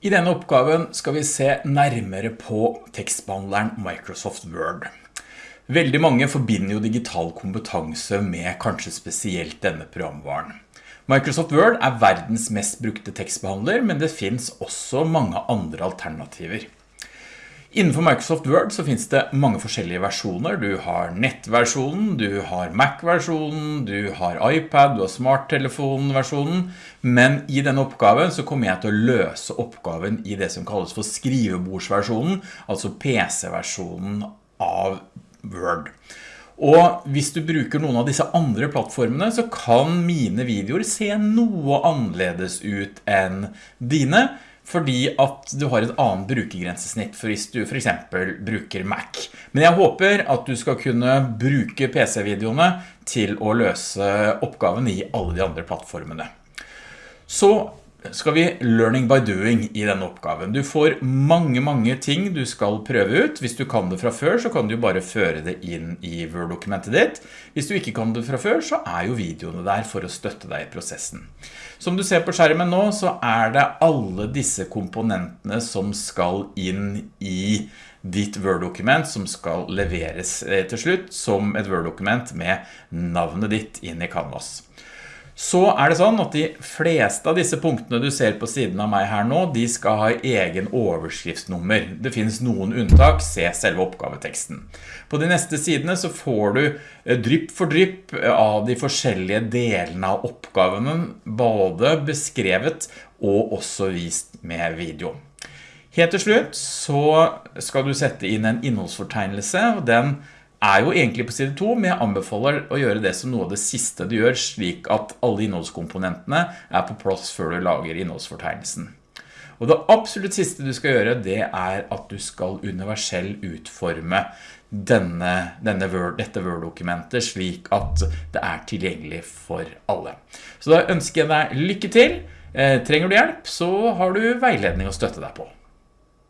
I denne oppgaven skal vi se nærmere på tekstbehandleren Microsoft Word. Veldig mange forbinder jo digital kompetanse med kanskje spesielt denne programvaren. Microsoft Word er verdens mest brukte tekstbehandler, men det finns også mange andre alternativer. Innenfor Microsoft Word så finnes det mange forskjellige versjoner. Du har nettversjonen, du har Mac-versjonen, du har iPad, du har smarttelefonversjonen. Men i denne oppgaven så kommer jeg til å løse oppgaven i det som kalles for skrivebordsversjonen, altså PC-versjonen av Word. Og hvis du bruker noen av disse andre plattformene, så kan mine videoer se noe annerledes ut enn dine, fordi at du har et annet brukergrensesnitt for hvis du for eksempel bruker Mac. Men jeg håper at du skal kunne bruke PC-videoene til å løse oppgaven i alle de andre plattformene. Så skal vi learning by doing i denne oppgaven. Du får mange, mange ting du skal prøve ut. Hvis du kan det fra før, så kan du bare føre det inn i Word-dokumentet ditt. Hvis du ikke kan det fra før, så er jo videoene der for å støtte deg i prosessen. Som du ser på skjermen nå, så er det alle disse komponentene som skal inn i ditt Word-dokument som skal leveres eh, til slutt som et Word-dokument med navnet ditt inn i Canvas. Så er det sånn at de fleste av disse punktene du ser på siden av meg her nå, de skal ha egen overskriftsnummer. Det finnes noen unntak, se selve oppgaveteksten. På de neste sidene så får du eh, drypp for drypp eh, av de forskjellige delene av oppgavene, både beskrevet og også vist med video. Helt til slutt så skal du sette inn en innholdsfortegnelse, og den er jo egentlig på side 2, men jeg anbefaler å gjøre det som noe av det siste du gjør, slik at alle innholdskomponentene er på plass før du lager innholdsfortegnelsen. Og det absolutt siste du skal gjøre, det er at du skal universell utforme denne, denne Word, dette Word-dokumentet slik at det er tilgjengelig for alle. Så da ønsker jeg deg lykke til. Eh, trenger du hjelp, så har du veiledning å støtte deg på.